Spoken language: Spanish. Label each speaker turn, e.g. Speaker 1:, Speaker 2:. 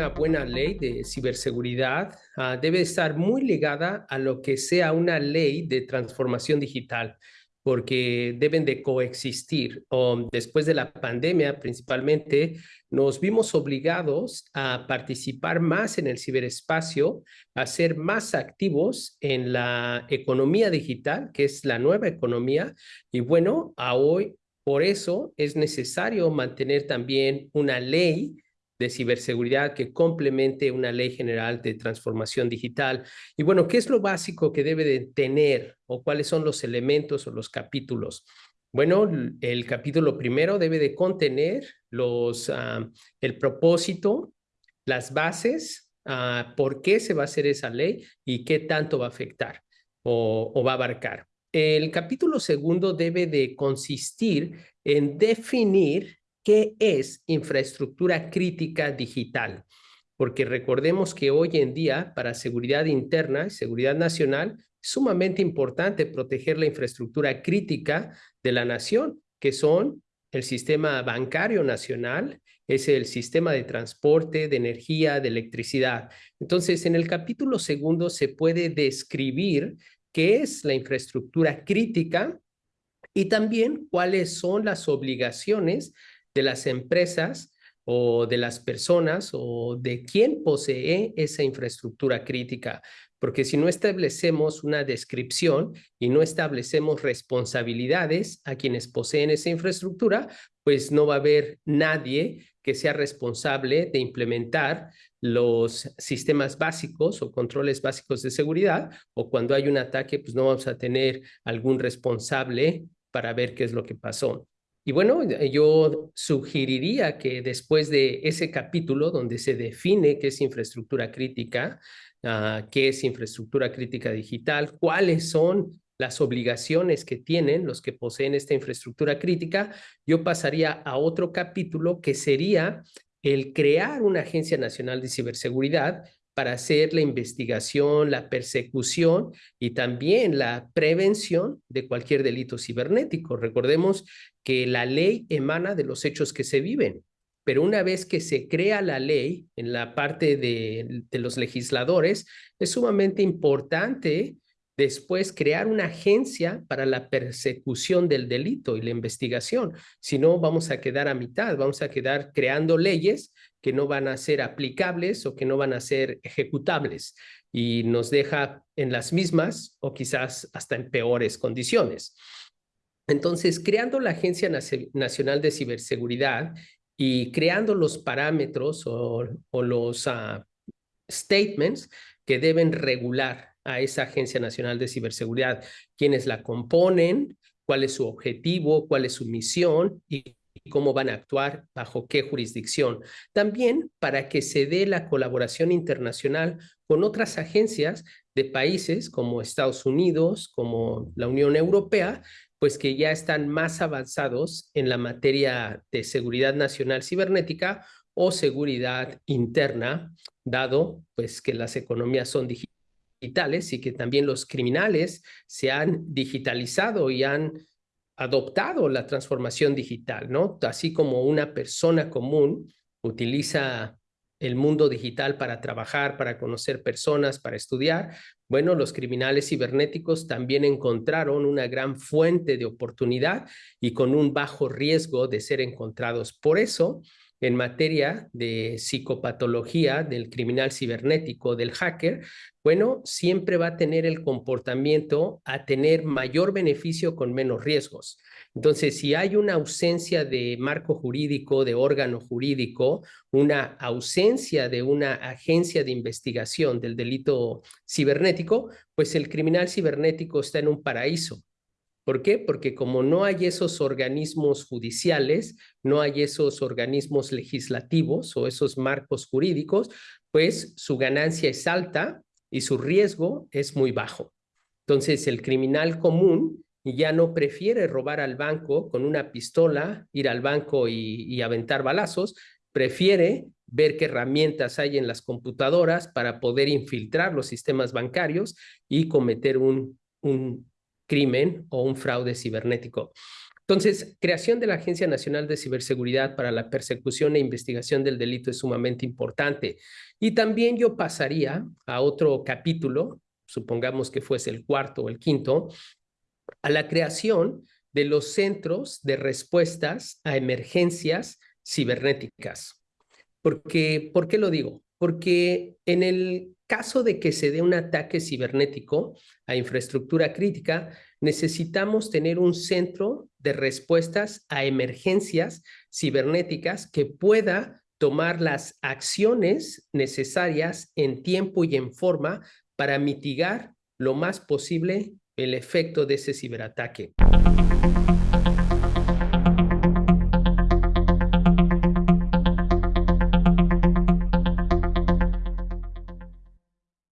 Speaker 1: una buena ley de ciberseguridad uh, debe estar muy ligada a lo que sea una ley de transformación digital porque deben de coexistir. Después de la pandemia, principalmente, nos vimos obligados a participar más en el ciberespacio, a ser más activos en la economía digital, que es la nueva economía. Y bueno, a hoy, por eso es necesario mantener también una ley de ciberseguridad que complemente una ley general de transformación digital. Y bueno, ¿qué es lo básico que debe de tener o cuáles son los elementos o los capítulos? Bueno, el capítulo primero debe de contener los, uh, el propósito, las bases, uh, por qué se va a hacer esa ley y qué tanto va a afectar o, o va a abarcar. El capítulo segundo debe de consistir en definir ¿Qué es infraestructura crítica digital? Porque recordemos que hoy en día, para seguridad interna y seguridad nacional, es sumamente importante proteger la infraestructura crítica de la nación, que son el sistema bancario nacional, es el sistema de transporte, de energía, de electricidad. Entonces, en el capítulo segundo se puede describir qué es la infraestructura crítica y también cuáles son las obligaciones de las empresas o de las personas o de quién posee esa infraestructura crítica. Porque si no establecemos una descripción y no establecemos responsabilidades a quienes poseen esa infraestructura, pues no va a haber nadie que sea responsable de implementar los sistemas básicos o controles básicos de seguridad, o cuando hay un ataque, pues no vamos a tener algún responsable para ver qué es lo que pasó. Y bueno, eh, yo sugeriría que después de ese capítulo donde se define qué es infraestructura crítica, uh, qué es infraestructura crítica digital, cuáles son las obligaciones que tienen los que poseen esta infraestructura crítica, yo pasaría a otro capítulo que sería el crear una Agencia Nacional de Ciberseguridad para hacer la investigación, la persecución y también la prevención de cualquier delito cibernético. Recordemos que la ley emana de los hechos que se viven, pero una vez que se crea la ley en la parte de, los legisladores, es sumamente importante después crear una agencia para la persecución del delito y la investigación. Si no, vamos a quedar a mitad, vamos a quedar creando leyes que no van a ser aplicables o que no van a ser ejecutables y nos deja en las mismas o quizás hasta en peores condiciones. Entonces, creando la Agencia Nacional de Ciberseguridad y creando los parámetros o, los uh, statements que deben regular a esa Agencia Nacional de Ciberseguridad, quiénes la componen, cuál es su objetivo, cuál es su misión y cómo van a actuar, bajo qué jurisdicción. También para que se dé la colaboración internacional con otras agencias de países como Estados Unidos, como la Unión Europea, pues que ya están más avanzados en la materia de seguridad nacional cibernética o seguridad interna, dado pues que las economías son digitales digitales y que también los criminales se han digitalizado y han adoptado la transformación digital, ¿no? Así como una persona común utiliza el mundo digital para trabajar, para conocer personas, para estudiar, bueno, los criminales cibernéticos también encontraron una gran fuente de oportunidad y con un bajo riesgo de ser encontrados. Por eso, en materia de psicopatología del criminal cibernético, del hacker, bueno, siempre va a tener el comportamiento a tener mayor beneficio con menos riesgos. Entonces, si hay una ausencia de marco jurídico, de órgano jurídico, una ausencia de una agencia de investigación del delito cibernético, pues el criminal cibernético está en un paraíso ¿Por qué? Porque como no hay esos organismos judiciales, no hay esos organismos legislativos o esos marcos jurídicos, pues su ganancia es alta y su riesgo es muy bajo. Entonces el criminal común ya no prefiere robar al banco con una pistola, ir al banco y, aventar balazos, prefiere ver qué herramientas hay en las computadoras para poder infiltrar los sistemas bancarios y cometer un, un crimen o un fraude cibernético. Entonces, creación de la Agencia Nacional de Ciberseguridad para la persecución e investigación del delito es sumamente importante. Y también yo pasaría a otro capítulo, supongamos que fuese el cuarto o el quinto, a la creación de los centros de respuestas a emergencias cibernéticas. Porque, ¿Por qué lo digo? Porque en el caso de que se dé un ataque cibernético a infraestructura crítica, necesitamos tener un centro de respuestas a emergencias cibernéticas que pueda tomar las acciones necesarias en tiempo y en forma para mitigar lo más posible el efecto de ese ciberataque.